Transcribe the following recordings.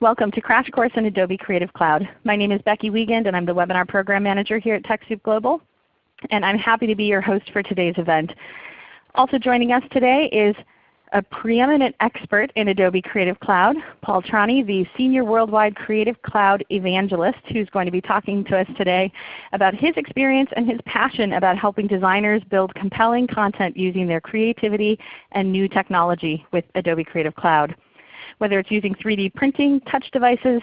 Welcome to Crash Course in Adobe Creative Cloud. My name is Becky Wiegand and I'm the Webinar Program Manager here at TechSoup Global. And I'm happy to be your host for today's event. Also joining us today is a preeminent expert in Adobe Creative Cloud, Paul Trani, the Senior Worldwide Creative Cloud Evangelist, who's going to be talking to us today about his experience and his passion about helping designers build compelling content using their creativity and new technology with Adobe Creative Cloud whether it's using 3D printing, touch devices,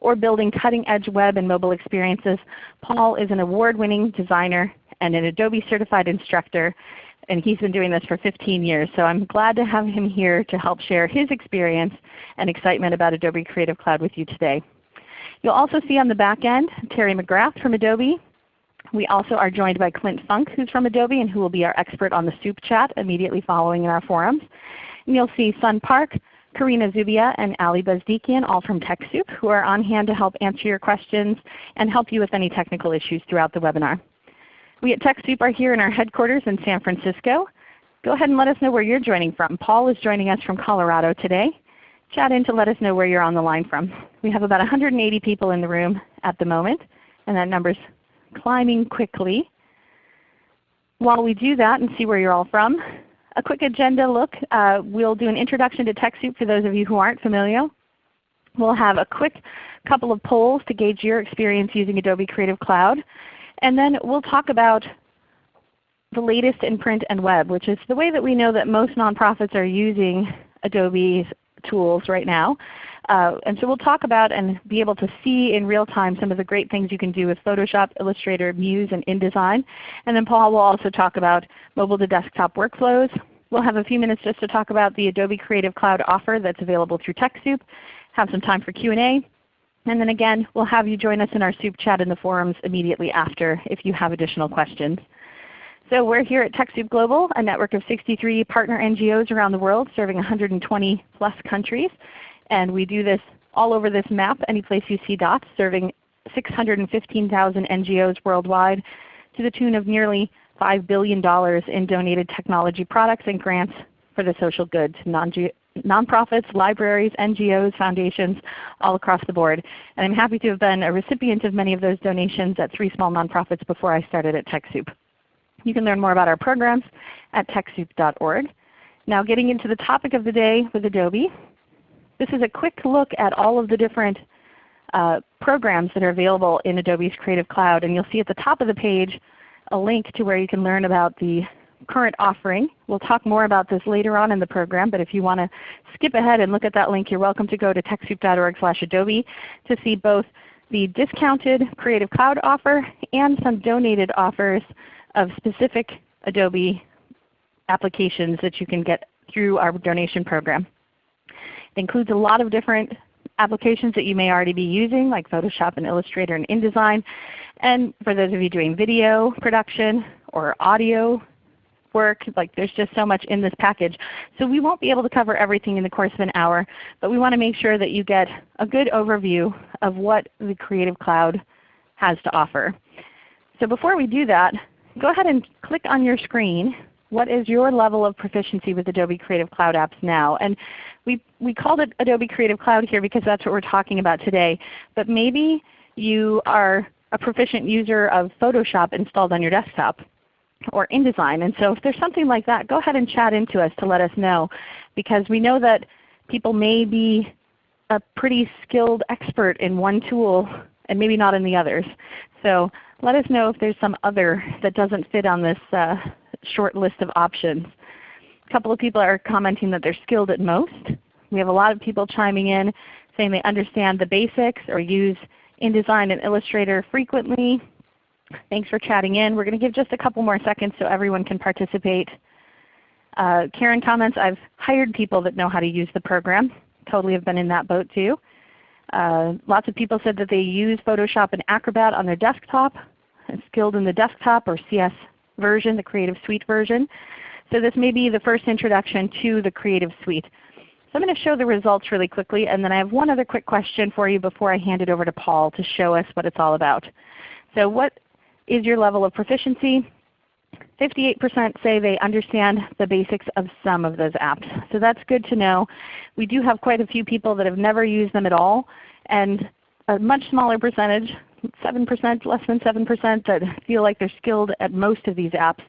or building cutting edge web and mobile experiences. Paul is an award-winning designer and an Adobe certified instructor, and he's been doing this for 15 years. So I'm glad to have him here to help share his experience and excitement about Adobe Creative Cloud with you today. You'll also see on the back end Terry McGrath from Adobe. We also are joined by Clint Funk who's from Adobe and who will be our expert on the Soup chat immediately following in our forums. And you'll see Sun Park, Karina Zubia and Ali Bazdikian, all from TechSoup, who are on hand to help answer your questions and help you with any technical issues throughout the webinar. We at TechSoup are here in our headquarters in San Francisco. Go ahead and let us know where you're joining from. Paul is joining us from Colorado today. Chat in to let us know where you're on the line from. We have about 180 people in the room at the moment, and that number is climbing quickly. While we do that and see where you're all from, a quick agenda look. Uh, we'll do an introduction to TechSoup for those of you who aren't familiar. We'll have a quick couple of polls to gauge your experience using Adobe Creative Cloud. And then we'll talk about the latest in print and web, which is the way that we know that most nonprofits are using Adobe's tools right now. Uh, and so we'll talk about and be able to see in real time some of the great things you can do with Photoshop, Illustrator, Muse, and InDesign. And then Paul will also talk about mobile to desktop workflows. We'll have a few minutes just to talk about the Adobe Creative Cloud offer that's available through TechSoup, have some time for Q&A, and then again we'll have you join us in our Soup chat in the forums immediately after if you have additional questions. So we're here at TechSoup Global, a network of 63 partner NGOs around the world serving 120 plus countries. And we do this all over this map, any place you see dots, serving 615,000 NGOs worldwide to the tune of nearly $5 billion in donated technology products and grants for the social good to nonprofits, libraries, NGOs, foundations, all across the board. And I'm happy to have been a recipient of many of those donations at three small nonprofits before I started at TechSoup. You can learn more about our programs at TechSoup.org. Now getting into the topic of the day with Adobe. This is a quick look at all of the different uh, programs that are available in Adobe's Creative Cloud. And you'll see at the top of the page a link to where you can learn about the current offering. We'll talk more about this later on in the program, but if you want to skip ahead and look at that link, you're welcome to go to TechSoup.org slash adobe to see both the discounted Creative Cloud offer and some donated offers of specific Adobe applications that you can get through our donation program. It includes a lot of different applications that you may already be using like Photoshop and Illustrator and InDesign. And for those of you doing video production or audio work, like there's just so much in this package. So we won't be able to cover everything in the course of an hour, but we want to make sure that you get a good overview of what the Creative Cloud has to offer. So before we do that, go ahead and click on your screen what is your level of proficiency with Adobe Creative Cloud apps now? And we, we called it Adobe Creative Cloud here because that's what we're talking about today. But maybe you are a proficient user of Photoshop installed on your desktop or InDesign. And so if there's something like that, go ahead and chat into us to let us know because we know that people may be a pretty skilled expert in one tool and maybe not in the others. So let us know if there's some other that doesn't fit on this uh, short list of options. A couple of people are commenting that they're skilled at most. We have a lot of people chiming in saying they understand the basics or use InDesign and Illustrator frequently. Thanks for chatting in. We're going to give just a couple more seconds so everyone can participate. Uh, Karen comments, I've hired people that know how to use the program. Totally have been in that boat too. Uh, lots of people said that they use Photoshop and Acrobat on their desktop, skilled in the desktop or CS version, the Creative Suite version. So this may be the first introduction to the Creative Suite. So I'm going to show the results really quickly, and then I have one other quick question for you before I hand it over to Paul to show us what it's all about. So what is your level of proficiency? 58% say they understand the basics of some of those apps. So that's good to know. We do have quite a few people that have never used them at all, and a much smaller percentage, 7%, less than 7% that feel like they're skilled at most of these apps.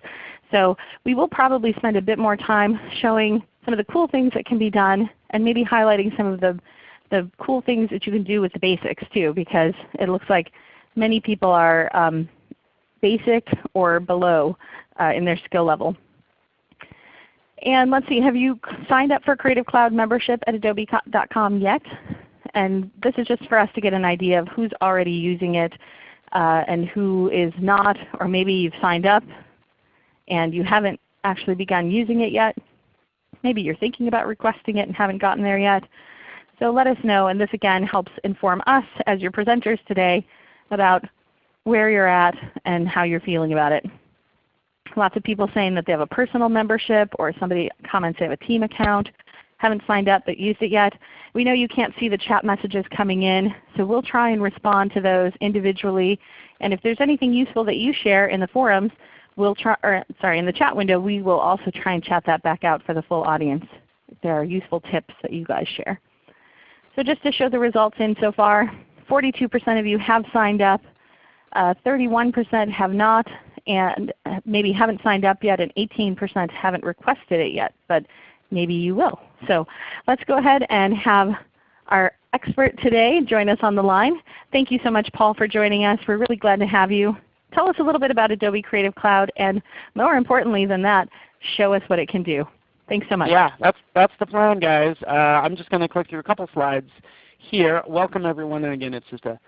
So we will probably spend a bit more time showing some of the cool things that can be done and maybe highlighting some of the, the cool things that you can do with the basics too because it looks like many people are um, basic or below uh, in their skill level. And let's see, have you signed up for Creative Cloud membership at adobe.com yet? And this is just for us to get an idea of who's already using it uh, and who is not, or maybe you've signed up and you haven't actually begun using it yet. Maybe you're thinking about requesting it and haven't gotten there yet. So let us know, and this again helps inform us as your presenters today about where you're at and how you're feeling about it. Lots of people saying that they have a personal membership or somebody comments they have a team account, haven't signed up but used it yet. We know you can't see the chat messages coming in, so we'll try and respond to those individually. And if there's anything useful that you share in the forums, we'll try, or sorry, in the chat window, we will also try and chat that back out for the full audience if there are useful tips that you guys share. So just to show the results in so far, 42% of you have signed up, 31% uh, have not, and maybe haven't signed up yet, and 18% haven't requested it yet, but maybe you will. So let's go ahead and have our expert today join us on the line. Thank you so much Paul for joining us. We're really glad to have you. Tell us a little bit about Adobe Creative Cloud and more importantly than that, show us what it can do. Thanks so much. Yeah, that's, that's the plan guys. Uh, I'm just going to click through a couple slides here. Welcome everyone, and again it's just a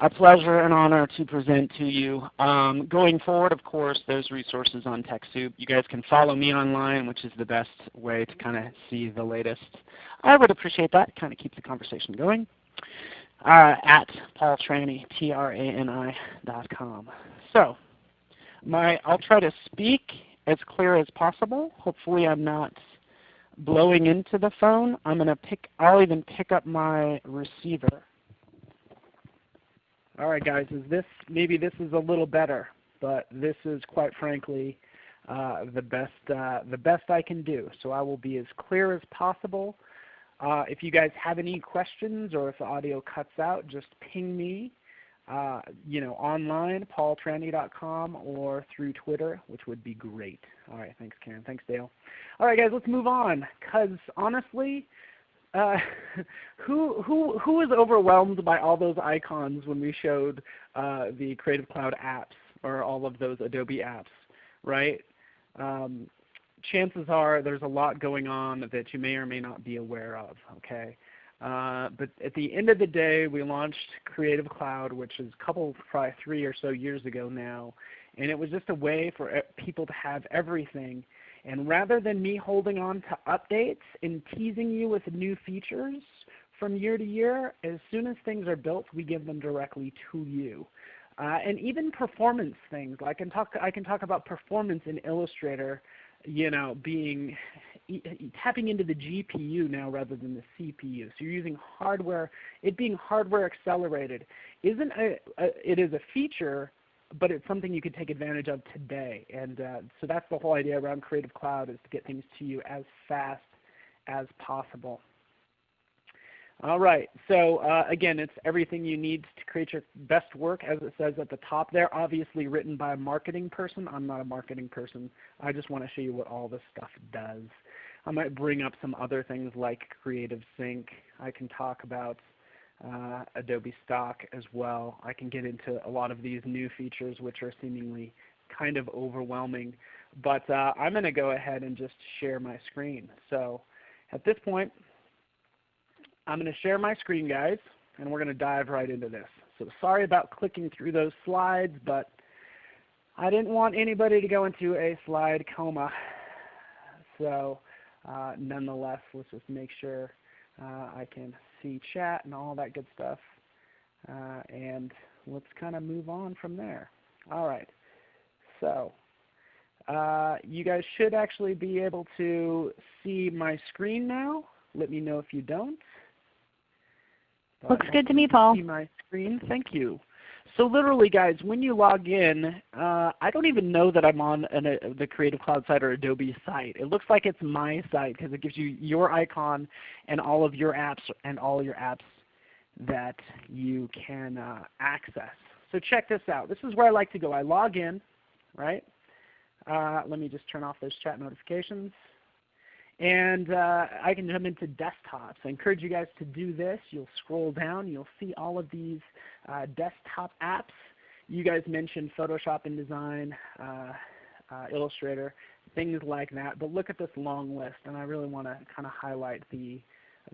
a pleasure and honor to present to you. Um, going forward, of course, those resources on TechSoup. You guys can follow me online, which is the best way to kind of see the latest. I would appreciate that. Kind of keeps the conversation going. Uh, at Paul Trani, T-R-A-N-I dot com. So my, I'll try to speak as clear as possible. Hopefully I'm not blowing into the phone. I'm going to pick, I'll even pick up my receiver. All right, guys, is this maybe this is a little better, but this is quite frankly uh, the best uh, the best I can do. So I will be as clear as possible. Uh, if you guys have any questions or if the audio cuts out, just ping me. Uh, you know, online, paultrani.com, or through Twitter, which would be great. All right, thanks, Karen. Thanks, Dale. All right, guys, let's move on. Because honestly, uh, who who who was overwhelmed by all those icons when we showed uh, the Creative Cloud apps or all of those Adobe apps, right? Um, chances are there's a lot going on that you may or may not be aware of. Okay, uh, but at the end of the day, we launched Creative Cloud, which is a couple, probably three or so years ago now, and it was just a way for people to have everything and rather than me holding on to updates and teasing you with new features from year to year, as soon as things are built, we give them directly to you. Uh, and even performance things. I can talk. I can talk about performance in Illustrator, you know, being tapping into the GPU now rather than the CPU. So you're using hardware. It being hardware accelerated isn't a, a it is a feature but it's something you can take advantage of today. And uh, so that's the whole idea around Creative Cloud is to get things to you as fast as possible. All right, so uh, again, it's everything you need to create your best work, as it says at the top there. Obviously written by a marketing person. I'm not a marketing person. I just want to show you what all this stuff does. I might bring up some other things like Creative Sync. I can talk about uh, Adobe Stock as well. I can get into a lot of these new features which are seemingly kind of overwhelming. But uh, I'm going to go ahead and just share my screen. So at this point, I'm going to share my screen guys, and we're going to dive right into this. So sorry about clicking through those slides, but I didn't want anybody to go into a slide coma. So uh, nonetheless, let's just make sure uh, I can see chat and all that good stuff. Uh, and let's kind of move on from there. All right. So uh, you guys should actually be able to see my screen now. Let me know if you don't. But Looks good to me, Paul. See my screen. Thank you. So literally guys, when you log in, uh, I don't even know that I'm on an, a, the Creative Cloud site or Adobe site. It looks like it's my site because it gives you your icon and all of your apps and all your apps that you can uh, access. So check this out. This is where I like to go. I log in, right? Uh, let me just turn off those chat notifications. And uh, I can jump into desktops. I encourage you guys to do this. You'll scroll down. You'll see all of these uh, desktop apps. You guys mentioned Photoshop, InDesign, uh, uh, Illustrator, things like that. But look at this long list, and I really want to kind of highlight the,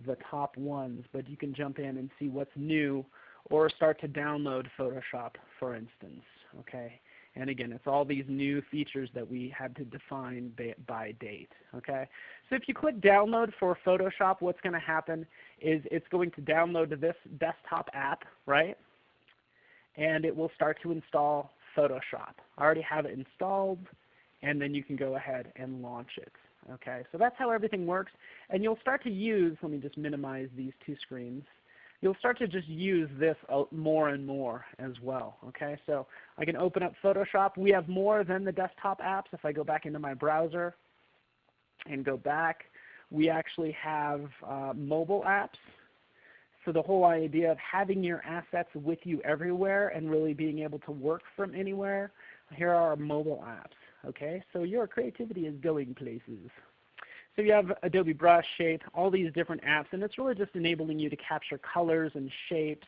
the top ones. But you can jump in and see what's new or start to download Photoshop, for instance. Okay? And again, it's all these new features that we had to define by date. Okay? So if you click download for Photoshop, what's going to happen is it's going to download to this desktop app, right? And it will start to install Photoshop. I already have it installed, and then you can go ahead and launch it. Okay, so that's how everything works. And you'll start to use, let me just minimize these two screens you'll start to just use this more and more as well. Okay, so I can open up Photoshop. We have more than the desktop apps. If I go back into my browser and go back, we actually have uh, mobile apps. So the whole idea of having your assets with you everywhere and really being able to work from anywhere, here are our mobile apps. Okay, so your creativity is going places. So you have Adobe Brush, Shape, all these different apps, and it's really just enabling you to capture colors and shapes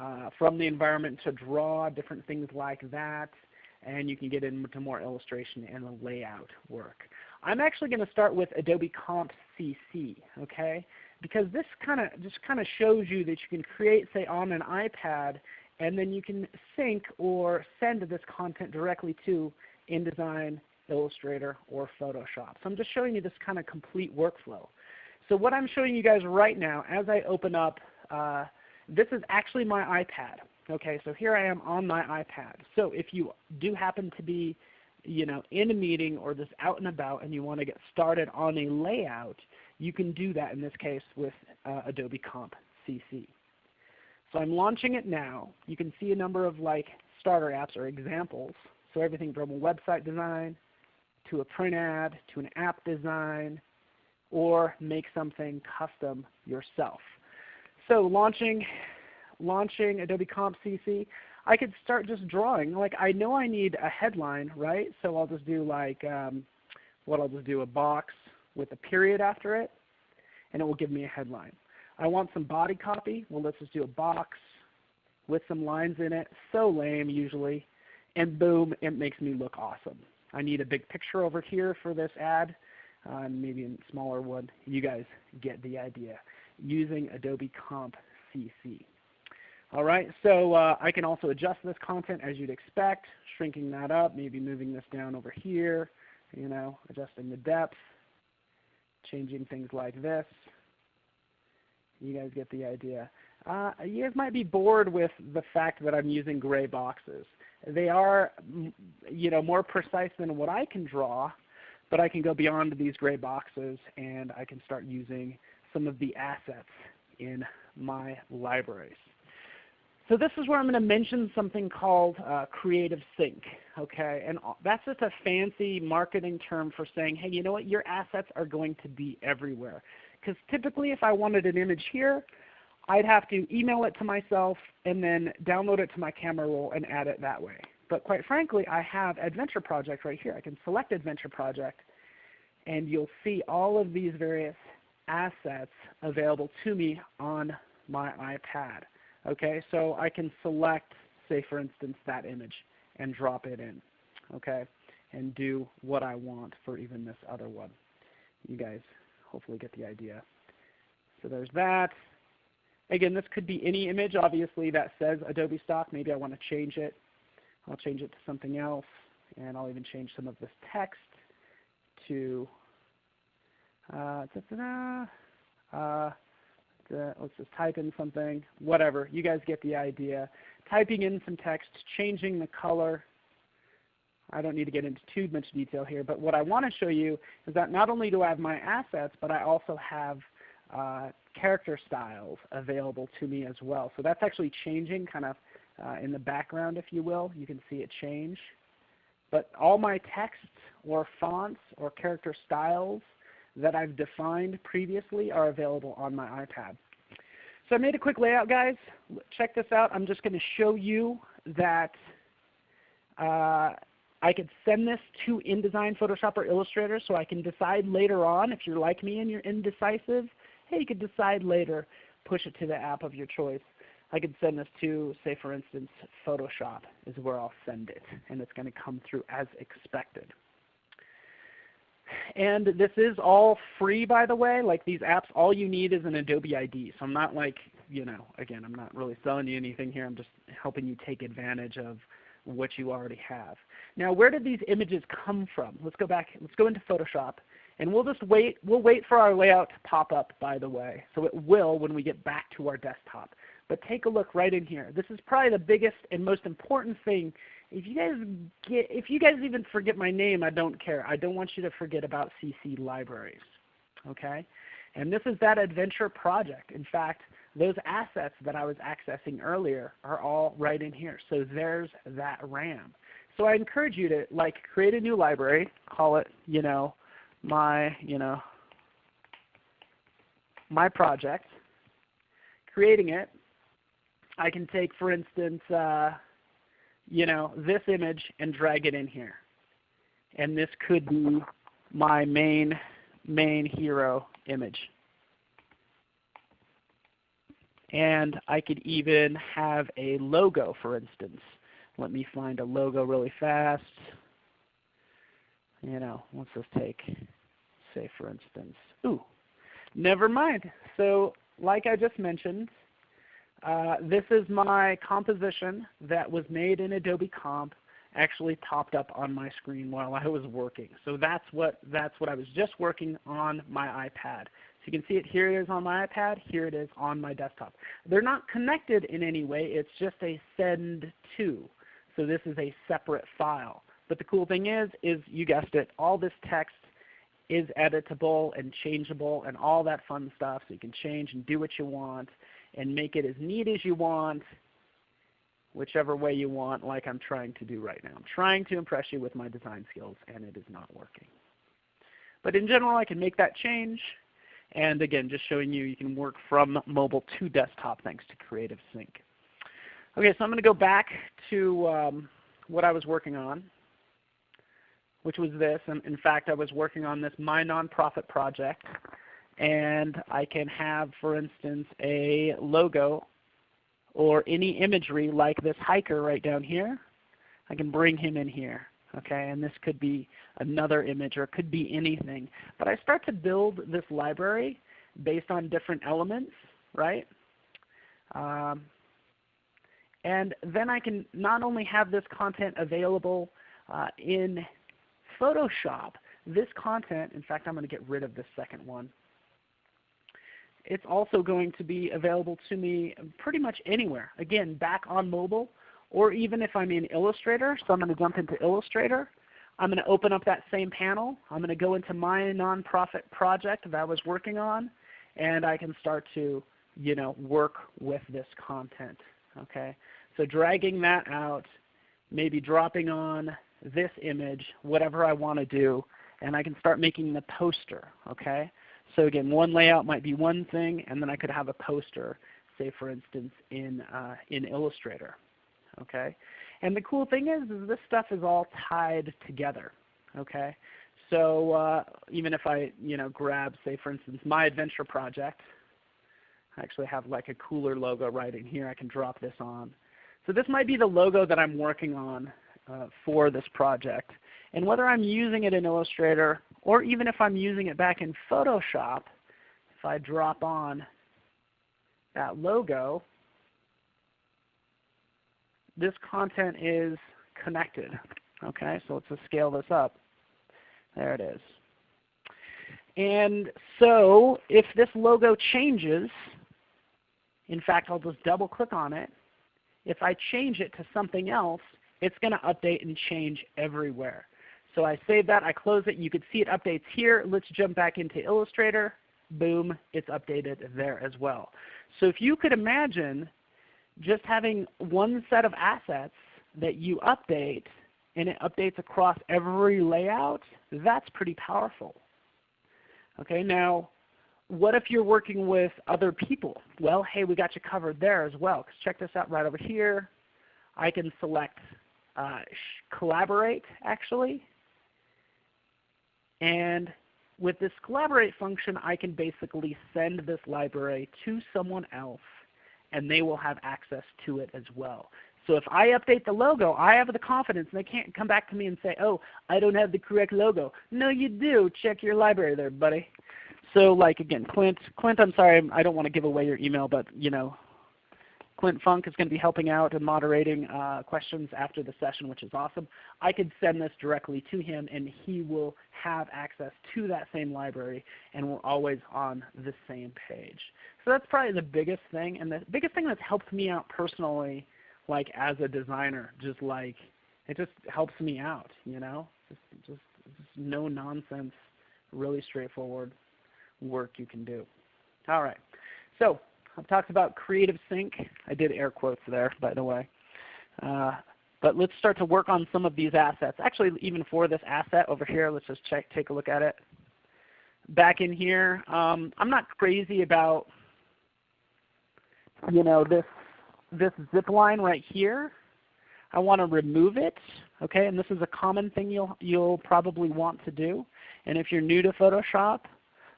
uh, from the environment to draw different things like that, and you can get into more illustration and the layout work. I'm actually going to start with Adobe Comp CC, okay? Because this kind of just kind of shows you that you can create, say, on an iPad, and then you can sync or send this content directly to InDesign Illustrator, or Photoshop. So I'm just showing you this kind of complete workflow. So what I'm showing you guys right now as I open up, uh, this is actually my iPad. Okay, so here I am on my iPad. So if you do happen to be you know, in a meeting or just out and about and you want to get started on a layout, you can do that in this case with uh, Adobe Comp CC. So I'm launching it now. You can see a number of like starter apps or examples. So everything from website design, to a print ad, to an app design, or make something custom yourself. So launching, launching Adobe Comp CC, I could start just drawing. Like I know I need a headline, right? So I'll just do like, um, what I'll just do a box with a period after it, and it will give me a headline. I want some body copy. Well, let's just do a box with some lines in it. So lame usually. And boom, it makes me look awesome. I need a big picture over here for this ad, uh, maybe a smaller one. You guys get the idea. Using Adobe Comp CC. All right, so uh, I can also adjust this content as you'd expect, shrinking that up, maybe moving this down over here, you know, adjusting the depth, changing things like this. You guys get the idea. Uh, you guys might be bored with the fact that I'm using gray boxes. They are you know, more precise than what I can draw, but I can go beyond these gray boxes and I can start using some of the assets in my libraries. So this is where I'm going to mention something called uh, Creative Sync. Okay? And that's just a fancy marketing term for saying, hey, you know what, your assets are going to be everywhere. Because typically if I wanted an image here, I'd have to email it to myself and then download it to my camera roll and add it that way. But quite frankly, I have Adventure Project right here. I can select Adventure Project and you'll see all of these various assets available to me on my iPad. Okay, so I can select, say for instance, that image and drop it in. Okay, and do what I want for even this other one. You guys hopefully get the idea. So there's that. Again, this could be any image obviously that says Adobe Stock. Maybe I want to change it. I'll change it to something else, and I'll even change some of this text to uh, uh, let's just type in something, whatever. You guys get the idea. Typing in some text, changing the color. I don't need to get into too much detail here, but what I want to show you is that not only do I have my assets, but I also have uh, character styles available to me as well. So that's actually changing kind of uh, in the background, if you will. You can see it change. But all my text or fonts or character styles that I've defined previously are available on my iPad. So I made a quick layout, guys. Check this out. I'm just going to show you that uh, I could send this to InDesign, Photoshop, or Illustrator so I can decide later on if you're like me and you're indecisive. Hey, you could decide later, push it to the app of your choice. I could send this to, say for instance, Photoshop is where I'll send it, and it's going to come through as expected. And this is all free by the way. Like these apps, all you need is an Adobe ID. So I'm not like, you know, again, I'm not really selling you anything here. I'm just helping you take advantage of what you already have. Now where did these images come from? Let's go back, let's go into Photoshop. And we'll just wait, we'll wait for our layout to pop up by the way. So it will when we get back to our desktop. But take a look right in here. This is probably the biggest and most important thing. If you guys get, if you guys even forget my name, I don't care. I don't want you to forget about CC Libraries. Okay? And this is that adventure project. In fact, those assets that I was accessing earlier are all right in here. So there's that RAM. So I encourage you to like create a new library, call it, you know, my, you know, my project. Creating it, I can take, for instance, uh, you know, this image and drag it in here. And this could be my main, main hero image. And I could even have a logo, for instance. Let me find a logo really fast. You know, let's just take, say for instance, ooh, never mind. So like I just mentioned, uh, this is my composition that was made in Adobe Comp actually popped up on my screen while I was working. So that's what, that's what I was just working on my iPad. So you can see it here it is on my iPad, here it is on my desktop. They're not connected in any way, it's just a send to. So this is a separate file. But the cool thing is, is you guessed it, all this text is editable and changeable and all that fun stuff. So you can change and do what you want and make it as neat as you want, whichever way you want, like I'm trying to do right now. I'm trying to impress you with my design skills, and it is not working. But in general, I can make that change. And again, just showing you you can work from mobile to desktop thanks to Creative Sync. Okay, so I'm going to go back to um, what I was working on, which was this. And in fact, I was working on this My Nonprofit project and I can have, for instance, a logo or any imagery like this hiker right down here. I can bring him in here. Okay, and this could be another image or it could be anything. But I start to build this library based on different elements, right? Um, and then I can not only have this content available uh, in Photoshop, this content, in fact I'm going to get rid of this second one it's also going to be available to me pretty much anywhere. Again, back on mobile, or even if I'm in Illustrator. So I'm going to jump into Illustrator. I'm going to open up that same panel. I'm going to go into my nonprofit project that I was working on, and I can start to you know, work with this content. Okay? So dragging that out, maybe dropping on this image, whatever I want to do, and I can start making the poster. Okay? So again, one layout might be one thing, and then I could have a poster, say for instance in, uh, in Illustrator. Okay? And the cool thing is, is this stuff is all tied together. Okay? So uh, even if I you know, grab, say for instance, my adventure project, I actually have like a cooler logo right in here. I can drop this on. So this might be the logo that I'm working on uh, for this project. And whether I'm using it in Illustrator or even if I'm using it back in Photoshop, if I drop on that logo, this content is connected. Okay, so let's just scale this up. There it is. And so if this logo changes, in fact I'll just double click on it. If I change it to something else, it's going to update and change everywhere. So I save that, I close it. You can see it updates here. Let's jump back into Illustrator. Boom, it's updated there as well. So if you could imagine just having one set of assets that you update and it updates across every layout, that's pretty powerful. Okay, now what if you're working with other people? Well, hey, we got you covered there as well. Because check this out right over here. I can select uh, collaborate actually. And with this collaborate function, I can basically send this library to someone else and they will have access to it as well. So if I update the logo, I have the confidence and they can't come back to me and say, oh, I don't have the correct logo. No, you do. Check your library there, buddy. So like again, Clint, Clint, I'm sorry, I don't want to give away your email, but you know, Clint Funk is going to be helping out and moderating uh, questions after the session, which is awesome. I could send this directly to him and he will have access to that same library and we're always on the same page. So that's probably the biggest thing and the biggest thing that's helped me out personally like as a designer, just like it just helps me out, you know? Just just, just no nonsense, really straightforward work you can do. All right. So I've talked about Creative Sync. I did air quotes there, by the way. Uh, but let's start to work on some of these assets. Actually, even for this asset over here, let's just check, take a look at it. Back in here, um, I'm not crazy about you know this this zip line right here. I want to remove it. Okay, and this is a common thing you'll you'll probably want to do. And if you're new to Photoshop,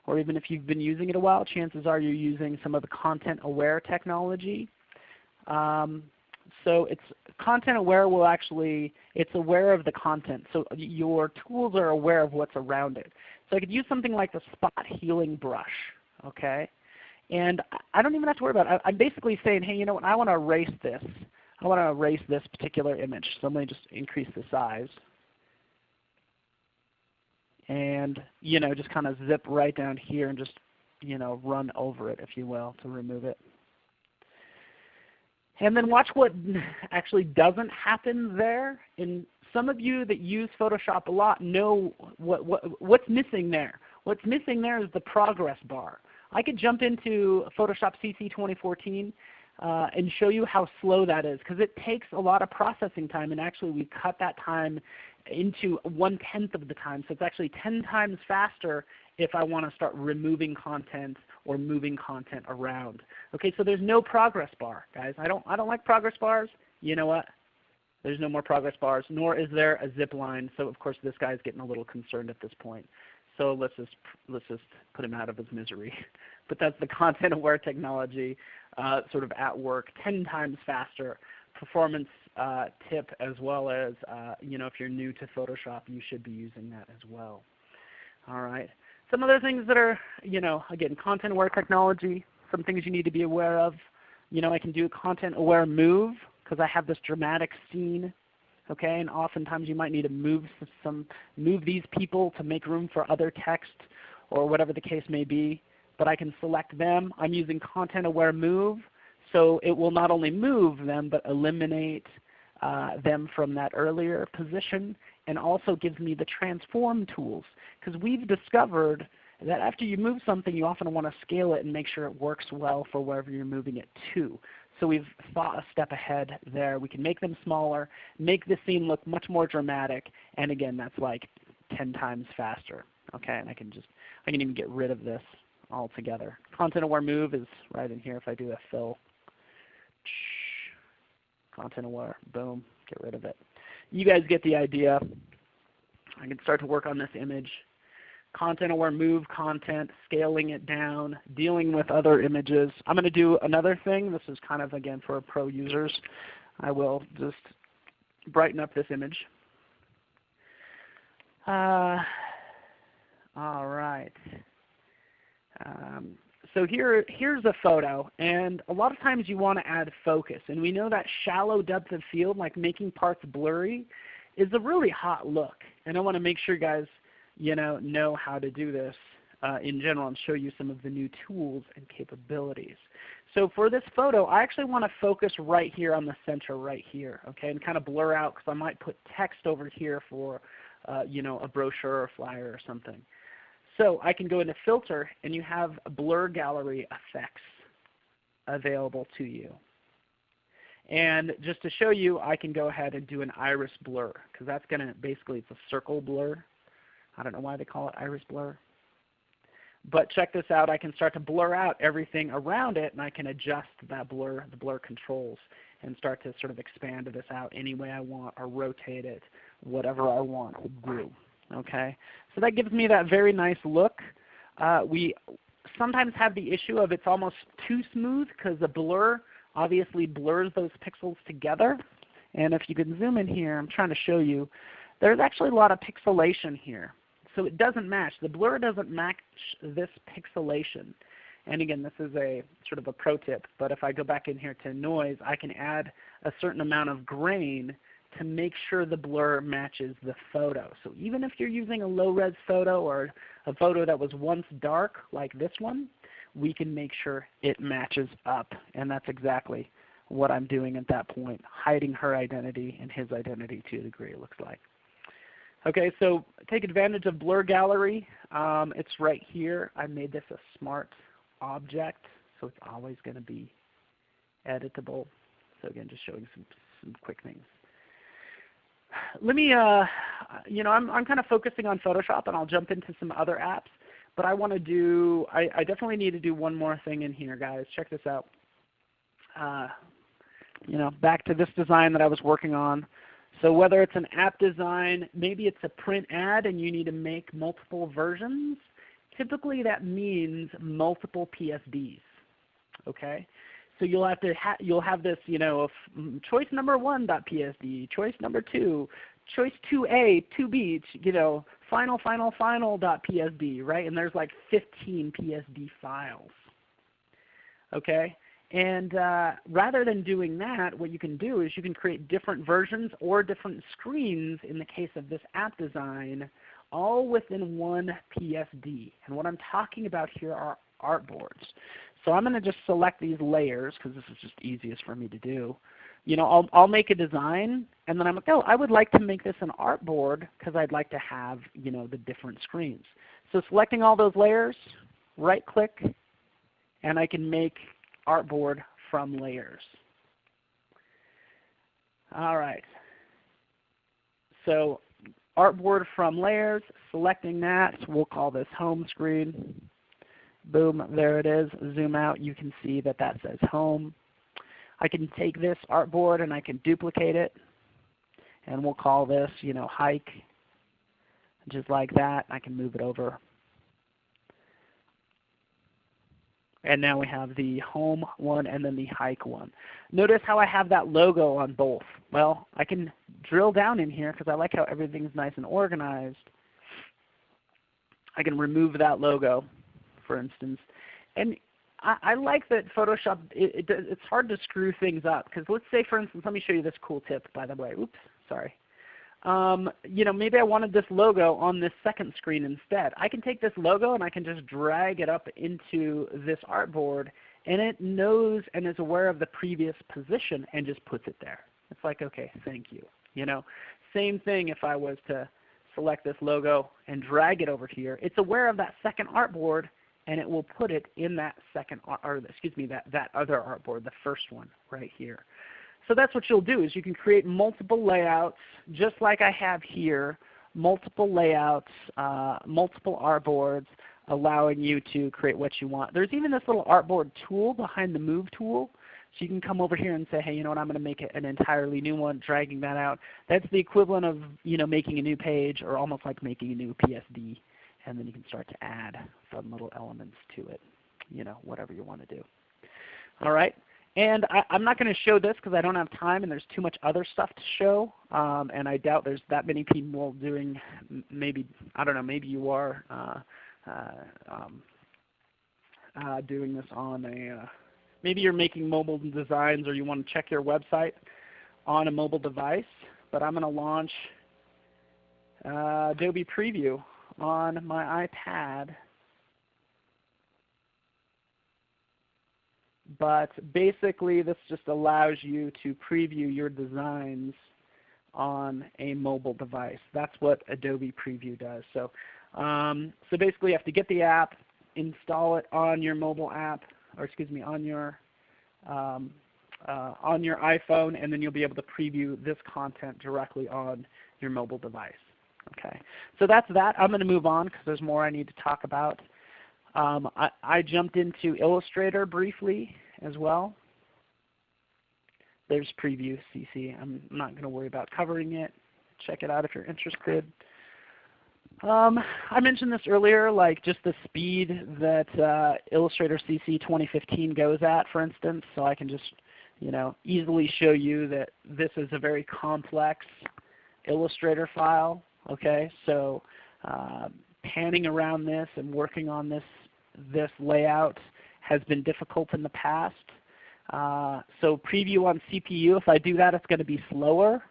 or even if you've been using it a while, chances are you're using some of the content aware technology. Um, so it's content aware will actually, it's aware of the content. So your tools are aware of what's around it. So I could use something like the spot healing brush. Okay? And I don't even have to worry about it. I'm basically saying, hey, you know what, I want to erase this. I want to erase this particular image. So let me just increase the size and you know just kind of zip right down here and just you know run over it if you will to remove it. And then watch what actually doesn't happen there. And some of you that use Photoshop a lot know what, what, what's missing there. What's missing there is the progress bar. I could jump into Photoshop CC 2014 uh, and show you how slow that is because it takes a lot of processing time and actually we cut that time into one tenth of the time. So it's actually 10 times faster if I want to start removing content or moving content around. Okay, so there's no progress bar, guys. I don't, I don't like progress bars. You know what? There's no more progress bars, nor is there a zip line. So of course this guy is getting a little concerned at this point. So let's just, let's just put him out of his misery. but that's the content aware technology uh, sort of at work 10 times faster performance uh, tip as well as uh, you know if you're new to Photoshop you should be using that as well. All right. Some other things that are you know again content aware technology, some things you need to be aware of. You know I can do a content aware move because I have this dramatic scene. Okay, and oftentimes you might need to move some move these people to make room for other text or whatever the case may be. But I can select them. I'm using content aware move so it will not only move them but eliminate uh, them from that earlier position and also gives me the transform tools. Because we've discovered that after you move something you often want to scale it and make sure it works well for wherever you're moving it to. So we've thought a step ahead there. We can make them smaller, make the scene look much more dramatic, and again that's like 10 times faster. Okay, and I can just I can even get rid of this altogether. Content aware move is right in here if I do a fill content aware, boom, get rid of it. You guys get the idea. I can start to work on this image. Content aware, move content, scaling it down, dealing with other images. I'm going to do another thing. This is kind of again for pro users. I will just brighten up this image. Uh, all right. Um, so here, here's a photo, and a lot of times you want to add focus. And we know that shallow depth of field, like making parts blurry, is a really hot look. And I want to make sure you guys you know, know how to do this uh, in general and show you some of the new tools and capabilities. So for this photo, I actually want to focus right here on the center right here, okay, and kind of blur out because I might put text over here for uh, you know, a brochure or flyer or something. So I can go into Filter and you have blur gallery effects available to you. And just to show you, I can go ahead and do an iris blur because that's going to basically it's a circle blur. I don't know why they call it iris blur. But check this out. I can start to blur out everything around it, and I can adjust that blur, the blur controls, and start to sort of expand this out any way I want or rotate it, whatever I want to do. Okay, So that gives me that very nice look. Uh, we sometimes have the issue of it's almost too smooth because the blur obviously blurs those pixels together. And if you can zoom in here, I'm trying to show you, there's actually a lot of pixelation here. So it doesn't match. The blur doesn't match this pixelation. And again, this is a sort of a pro tip, but if I go back in here to noise, I can add a certain amount of grain to make sure the blur matches the photo. So even if you're using a low-res photo or a photo that was once dark like this one, we can make sure it matches up. And that's exactly what I'm doing at that point, hiding her identity and his identity to a degree it looks like. Okay, so take advantage of Blur Gallery. Um, it's right here. I made this a smart object, so it's always going to be editable. So again, just showing some, some quick things. Let me, uh, you know, I'm, I'm kind of focusing on Photoshop, and I'll jump into some other apps. But I want to do, I, I definitely need to do one more thing in here, guys. Check this out. Uh, you know, back to this design that I was working on. So whether it's an app design, maybe it's a print ad and you need to make multiple versions, typically that means multiple PSDs. Okay? So you'll have to ha you'll have this, you know, mm, choice number one .psd, choice number two, choice 2a, 2b, you know, final, final, final .psd, right? And there's like 15 PSD files. Okay? And uh, rather than doing that, what you can do is you can create different versions or different screens in the case of this app design all within one PSD. And what I'm talking about here are artboards. So I'm going to just select these layers because this is just easiest for me to do. You know, I'll, I'll make a design and then I'm like, oh, I would like to make this an artboard because I'd like to have you know, the different screens. So selecting all those layers, right click, and I can make artboard from layers. All right. So artboard from layers, selecting that, we'll call this home screen. Boom, there it is. Zoom out, you can see that that says home. I can take this artboard and I can duplicate it. And we'll call this, you know, hike. Just like that. I can move it over And now we have the home one and then the hike one. Notice how I have that logo on both. Well, I can drill down in here because I like how everything's nice and organized. I can remove that logo, for instance. And I, I like that Photoshop, it, it, it's hard to screw things up. Because let's say, for instance, let me show you this cool tip, by the way. Oops, sorry um, you know, maybe I wanted this logo on this second screen instead. I can take this logo and I can just drag it up into this artboard and it knows and is aware of the previous position and just puts it there. It's like, okay, thank you. You know, same thing if I was to select this logo and drag it over here. It's aware of that second artboard and it will put it in that second, or excuse me, that, that other artboard, the first one right here. So that's what you'll do is you can create multiple layouts just like I have here, multiple layouts, uh, multiple artboards allowing you to create what you want. There's even this little artboard tool behind the Move tool. So you can come over here and say, hey, you know what, I'm going to make an entirely new one, dragging that out. That's the equivalent of you know, making a new page or almost like making a new PSD. And then you can start to add some little elements to it, you know, whatever you want to do. All right. And I, am not going to show this because I don't have time and there's too much other stuff to show. Um, and I doubt there's that many people doing maybe, I don't know, maybe you are uh, uh, um, uh, doing this on a, uh, maybe you're making mobile designs or you want to check your website on a mobile device. But I'm going to launch uh, Adobe Preview on my iPad But basically this just allows you to preview your designs on a mobile device. That's what Adobe Preview does. So, um, so basically you have to get the app, install it on your mobile app, or excuse me, on your um, uh, on your iPhone, and then you'll be able to preview this content directly on your mobile device. Okay, so that's that. I'm going to move on because there's more I need to talk about. Um, I, I jumped into Illustrator briefly as well. There's Preview CC. I'm not going to worry about covering it. Check it out if you're interested. Um, I mentioned this earlier, like just the speed that uh, Illustrator CC 2015 goes at, for instance. So I can just you know, easily show you that this is a very complex Illustrator file. Okay, so uh, panning around this and working on this this layout has been difficult in the past. Uh, so preview on CPU, if I do that, it's going to be slower.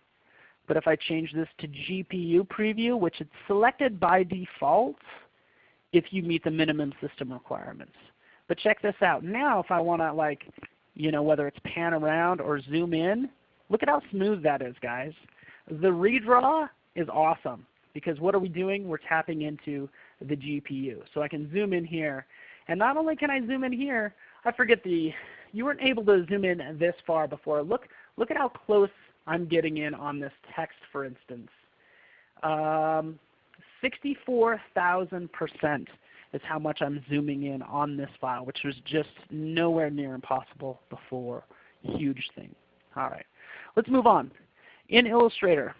But if I change this to GPU preview, which is selected by default if you meet the minimum system requirements. But check this out. Now if I want to like, you know, whether it's pan around or zoom in, look at how smooth that is guys. The redraw is awesome because what are we doing? We're tapping into the GPU. So I can zoom in here. And not only can I zoom in here, I forget the, you weren't able to zoom in this far before. Look, look at how close I'm getting in on this text for instance. Um, 64,000% is how much I'm zooming in on this file, which was just nowhere near impossible before. Huge thing. All right, let's move on. In Illustrator,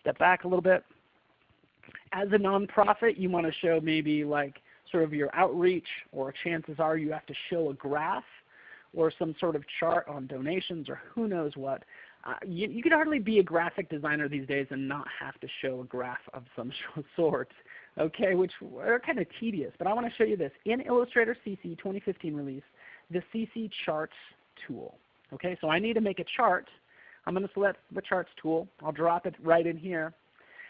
step back a little bit. As a nonprofit, you want to show maybe like sort of your outreach, or chances are you have to show a graph or some sort of chart on donations or who knows what uh, you, you can hardly be a graphic designer these days and not have to show a graph of some sort, okay, which are kind of tedious. But I want to show you this. In Illustrator CC 2015 release, the CC Charts tool. Okay, so I need to make a chart. I'm going to select the Charts tool. I'll drop it right in here.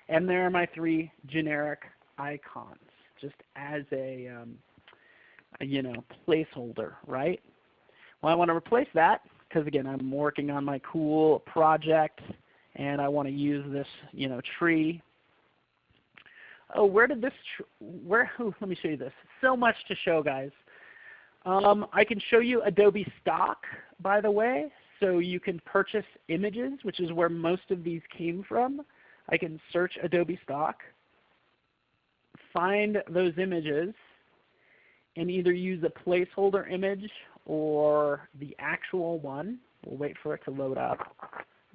And there are my three generic icons, just as a, um, a you know, placeholder, right? Well, I want to replace that because again I'm working on my cool project and I want to use this you know tree. Oh, where did this? where? Let me show you this. So much to show, guys. Um, I can show you Adobe Stock, by the way, so you can purchase images, which is where most of these came from. I can search Adobe Stock, find those images, and either use a placeholder image or the actual one. We'll wait for it to load up.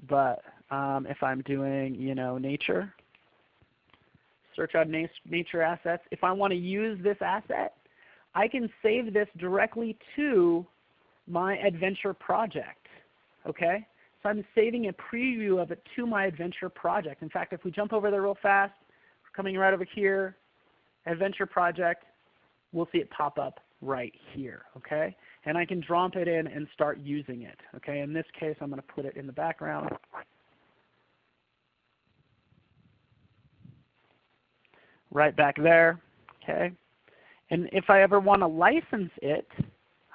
But um, if I'm doing you know, nature, search on nature assets, if I want to use this asset, I can save this directly to my adventure project. Okay? So I'm saving a preview of it to my adventure project. In fact, if we jump over there real fast, coming right over here, adventure project, we'll see it pop up right here. Okay? and I can drop it in and start using it. Okay, in this case I'm going to put it in the background. Right back there. Okay, and if I ever want to license it,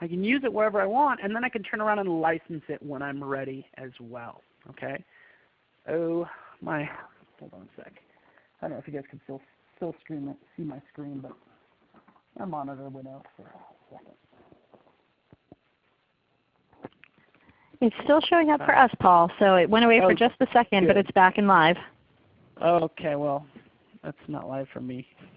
I can use it wherever I want, and then I can turn around and license it when I'm ready as well. Okay. Oh my, hold on a sec. I don't know if you guys can still still stream it, see my screen, but my monitor went out for a second. It's still showing up for us, Paul. So it went away oh, for just a second, good. but it's back and live. Okay, well, that's not live for me.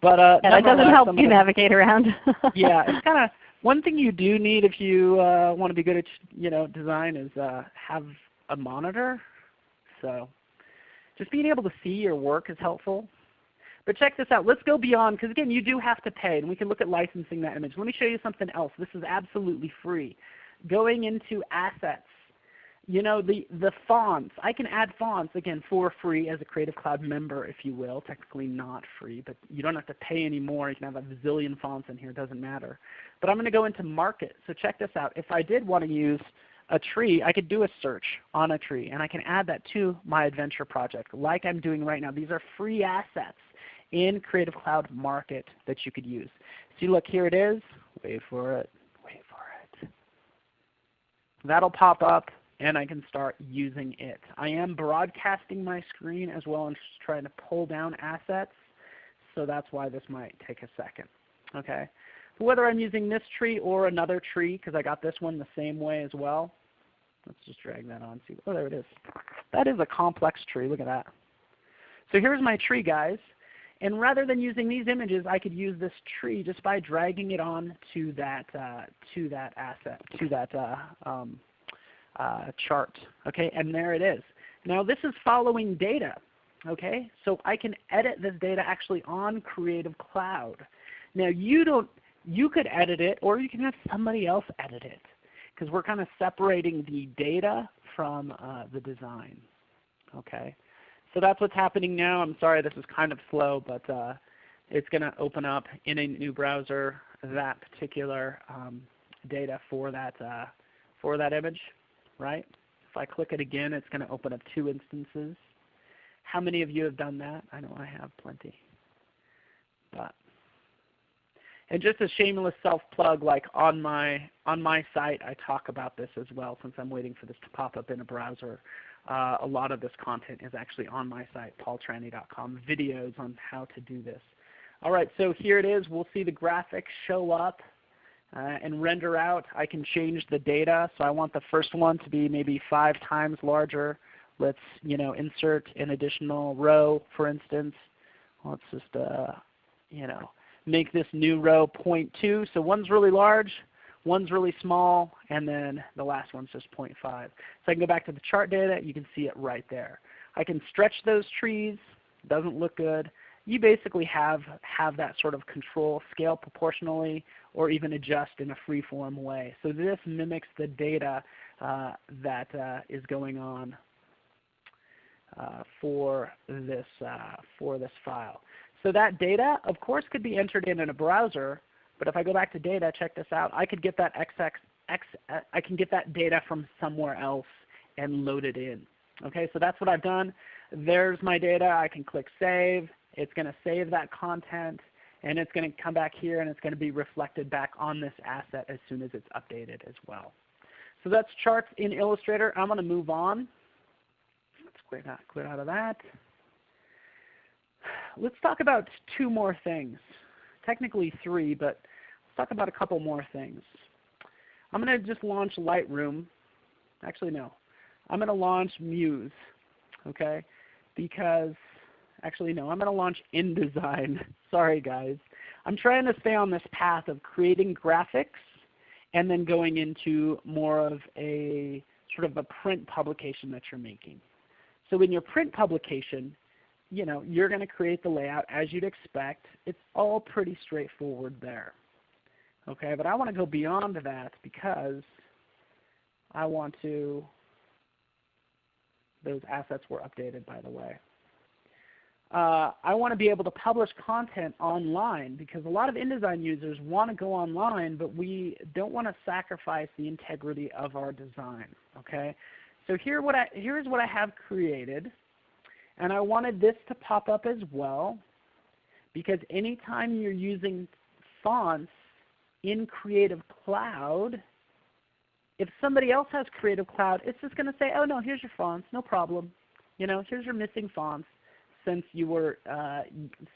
but uh, yeah, that doesn't help you navigate around. yeah, it's kind of one thing you do need if you uh, want to be good at you know design is uh, have a monitor. So just being able to see your work is helpful. But check this out. Let's go beyond, because again, you do have to pay, and we can look at licensing that image. Let me show you something else. This is absolutely free going into assets, you know, the, the fonts. I can add fonts, again, for free as a Creative Cloud member, if you will. Technically not free, but you don't have to pay anymore. You can have a zillion fonts in here. It doesn't matter. But I'm going to go into Market. So check this out. If I did want to use a tree, I could do a search on a tree, and I can add that to my adventure project like I'm doing right now. These are free assets in Creative Cloud Market that you could use. See, look, here it is. Wait for it. Wait for it. That'll pop up and I can start using it. I am broadcasting my screen as well and just trying to pull down assets. So that's why this might take a second. Okay. whether I'm using this tree or another tree, because I got this one the same way as well. Let's just drag that on. See, oh, there it is. That is a complex tree. Look at that. So here's my tree, guys. And rather than using these images, I could use this tree just by dragging it on to that uh, to that asset, to that uh, um, uh, chart. Okay, and there it is. Now this is following data. Okay, so I can edit this data actually on Creative Cloud. Now you don't, you could edit it, or you can have somebody else edit it, because we're kind of separating the data from uh, the design. Okay. So that's what's happening now. I'm sorry this is kind of slow, but uh, it's going to open up in a new browser that particular um, data for that, uh, for that image. Right? If I click it again, it's going to open up two instances. How many of you have done that? I know I have plenty. But and just a shameless self-plug, like on my on my site, I talk about this as well. Since I'm waiting for this to pop up in a browser, uh, a lot of this content is actually on my site, paultrani.com, videos on how to do this. All right, so here it is. We'll see the graphics show up uh, and render out. I can change the data. So I want the first one to be maybe five times larger. Let's you know, insert an additional row, for instance. Let's just uh, you know, make this new row 0.2. So one's really large, One's really small, and then the last one's just 0.5. So I can go back to the chart data. You can see it right there. I can stretch those trees. Doesn't look good. You basically have, have that sort of control, scale proportionally, or even adjust in a free-form way. So this mimics the data uh, that uh, is going on uh, for, this, uh, for this file. So that data, of course, could be entered in in a browser, but if I go back to data, check this out. I could get that XX, X, I can get that data from somewhere else and load it in. Okay, so that's what I've done. There's my data. I can click Save. It's going to save that content, and it's going to come back here, and it's going to be reflected back on this asset as soon as it's updated as well. So that's charts in Illustrator. I'm going to move on. Let's quit out, quit out of that. Let's talk about two more things technically three, but let's talk about a couple more things. I'm going to just launch Lightroom. Actually, no. I'm going to launch Muse, okay? Because, actually, no. I'm going to launch InDesign. Sorry, guys. I'm trying to stay on this path of creating graphics and then going into more of a sort of a print publication that you're making. So in your print publication, you know, you're going to create the layout as you'd expect. It's all pretty straightforward there. Okay, but I want to go beyond that because I want to, those assets were updated by the way. Uh, I want to be able to publish content online because a lot of InDesign users want to go online, but we don't want to sacrifice the integrity of our design. Okay, so here what I, here's what I have created. And I wanted this to pop up as well because anytime you're using fonts in Creative Cloud, if somebody else has Creative Cloud, it's just going to say, oh no, here's your fonts, no problem. You know, here's your missing fonts since you were uh,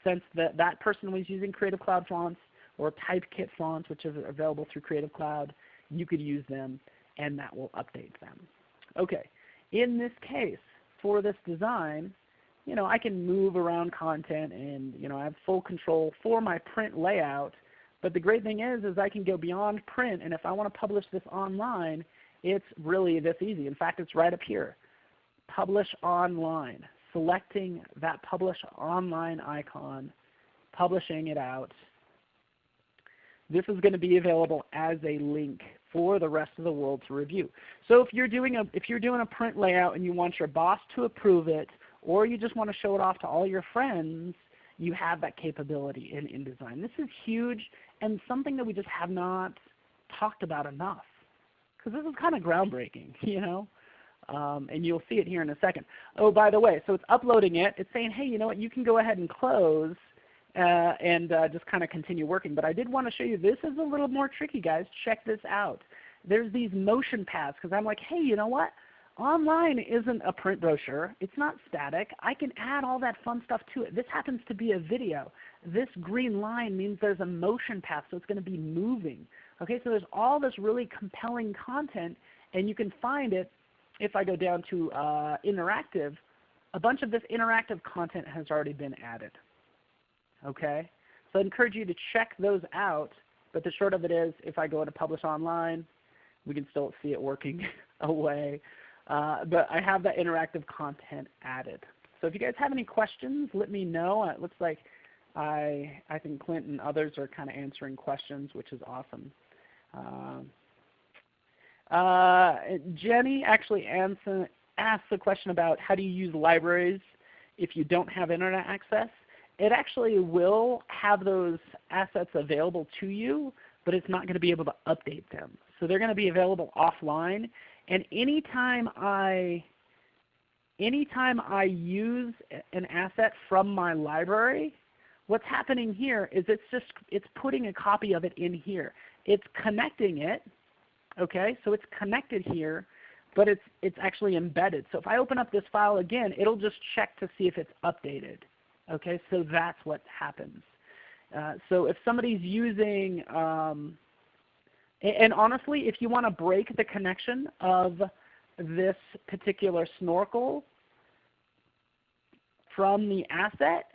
since that that person was using Creative Cloud fonts or Typekit fonts, which are available through Creative Cloud, you could use them, and that will update them. Okay, in this case, for this design, you know, I can move around content and you know, I have full control for my print layout. But the great thing is, is I can go beyond print, and if I want to publish this online, it's really this easy. In fact, it's right up here. Publish online. Selecting that Publish Online icon, publishing it out. This is going to be available as a link for the rest of the world to review. So if you're doing a, if you're doing a print layout and you want your boss to approve it, or you just want to show it off to all your friends, you have that capability in InDesign. This is huge and something that we just have not talked about enough because this is kind of groundbreaking, you know. Um, and you'll see it here in a second. Oh, by the way, so it's uploading it. It's saying, hey, you know what, you can go ahead and close uh, and uh, just kind of continue working. But I did want to show you this is a little more tricky, guys. Check this out. There's these motion paths because I'm like, hey, you know what? online isn't a print brochure. It's not static. I can add all that fun stuff to it. This happens to be a video. This green line means there's a motion path, so it's going to be moving. Okay, so there's all this really compelling content, and you can find it if I go down to uh, interactive. A bunch of this interactive content has already been added. Okay, so I encourage you to check those out. But the short of it is, if I go to publish online, we can still see it working away. Uh, but I have that interactive content added. So if you guys have any questions, let me know. It looks like I, I think Clint and others are kind of answering questions, which is awesome. Um, uh, Jenny actually answer, asked the question about how do you use libraries if you don't have Internet access. It actually will have those assets available to you, but it's not going to be able to update them. So they're going to be available offline. And anytime I anytime I use an asset from my library, what's happening here is it's just it's putting a copy of it in here. It's connecting it, okay? So it's connected here, but it's it's actually embedded. So if I open up this file again, it'll just check to see if it's updated. Okay, so that's what happens. Uh, so if somebody's using um, and honestly, if you want to break the connection of this particular snorkel from the asset,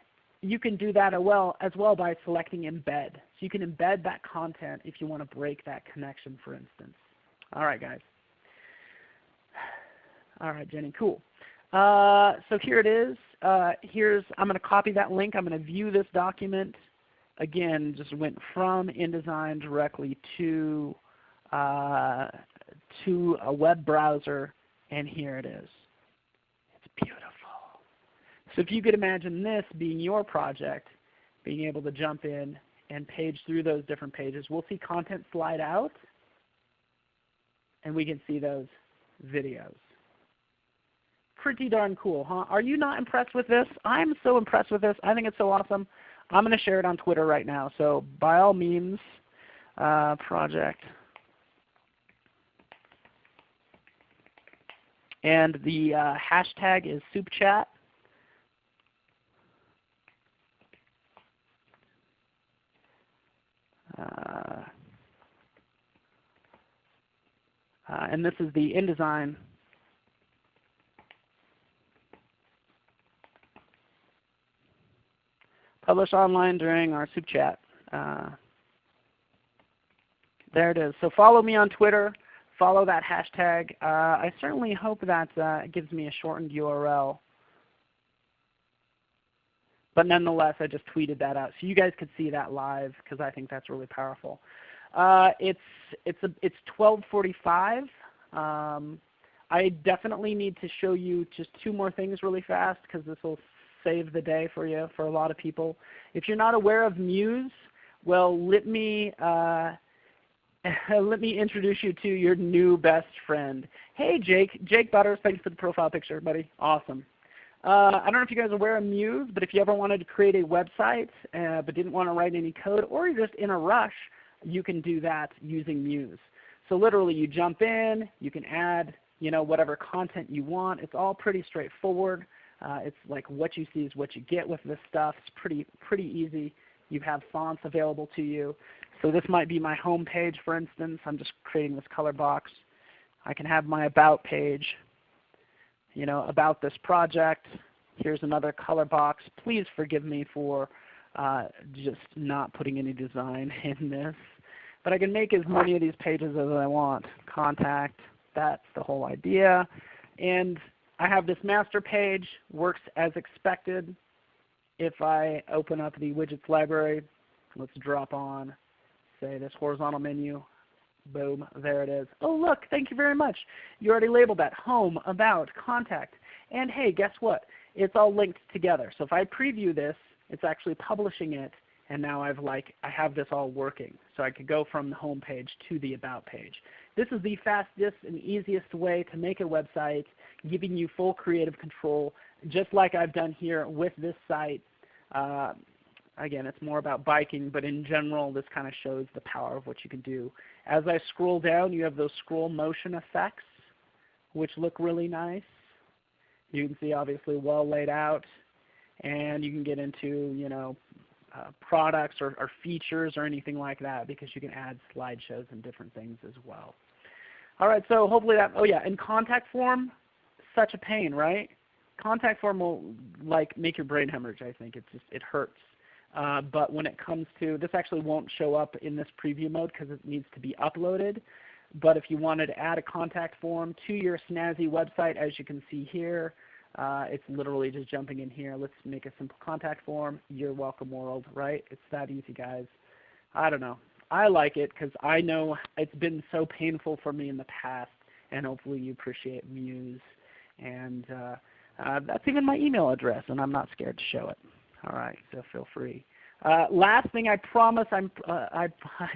you can do that as well, as well by selecting embed. So you can embed that content if you want to break that connection, for instance. All right, guys. All right, Jenny, cool. Uh, so here it is. Uh, here's I'm going to copy that link. I'm going to view this document again, just went from InDesign directly to, uh, to a web browser, and here it is. It's beautiful. So if you could imagine this being your project, being able to jump in and page through those different pages, we'll see content slide out, and we can see those videos. Pretty darn cool, huh? Are you not impressed with this? I'm so impressed with this. I think it's so awesome. I'm going to share it on Twitter right now. So by all means, uh, project. And the uh, hashtag is SoupChat. Uh, uh, and this is the InDesign publish online during our soup chat. Uh, there it is. So follow me on Twitter. Follow that hashtag. Uh, I certainly hope that uh, gives me a shortened URL. But nonetheless, I just tweeted that out. So you guys could see that live because I think that's really powerful. Uh, it's, it's, a, it's 1245. Um, I definitely need to show you just two more things really fast because this will save the day for you for a lot of people. If you're not aware of Muse, well, let me uh, let me introduce you to your new best friend. Hey, Jake. Jake Butters. Thanks for the profile picture, buddy. Awesome. Uh, I don't know if you guys are aware of Muse, but if you ever wanted to create a website uh, but didn't want to write any code, or you're just in a rush, you can do that using Muse. So literally, you jump in, you can add you know whatever content you want. It's all pretty straightforward. Uh, it's like what you see is what you get with this stuff. It's pretty, pretty easy. You have fonts available to you. So this might be my home page for instance. I'm just creating this color box. I can have my about page, you know, about this project. Here's another color box. Please forgive me for uh, just not putting any design in this. But I can make as many of these pages as I want. Contact, that's the whole idea. And I have this master page, works as expected. If I open up the widgets library, let's drop on, say this horizontal menu. Boom, there it is. Oh look, thank you very much. You already labeled that, home, about, contact. And hey, guess what? It's all linked together. So if I preview this, it's actually publishing it, and now I've like, I have this all working. So I could go from the home page to the about page. This is the fastest and easiest way to make a website giving you full creative control, just like I've done here with this site. Uh, again, it's more about biking, but in general, this kind of shows the power of what you can do. As I scroll down, you have those scroll motion effects, which look really nice. You can see obviously well laid out, and you can get into you know uh, products or, or, features or anything like that because you can add slideshows and different things as well. All right, so hopefully that, oh yeah, in contact form, such a pain, right? Contact form will like make your brain hemorrhage, I think. It just, it hurts. Uh, but when it comes to, this actually won't show up in this preview mode because it needs to be uploaded. But if you wanted to add a contact form to your snazzy website, as you can see here, uh, it's literally just jumping in here. Let's make a simple contact form. You're welcome world, right? It's that easy, guys. I don't know. I like it because I know it's been so painful for me in the past, and hopefully you appreciate Muse. And uh, uh, that's even my email address, and I'm not scared to show it. All right, so feel free. Uh, last thing, I promise. I'm. Uh, I,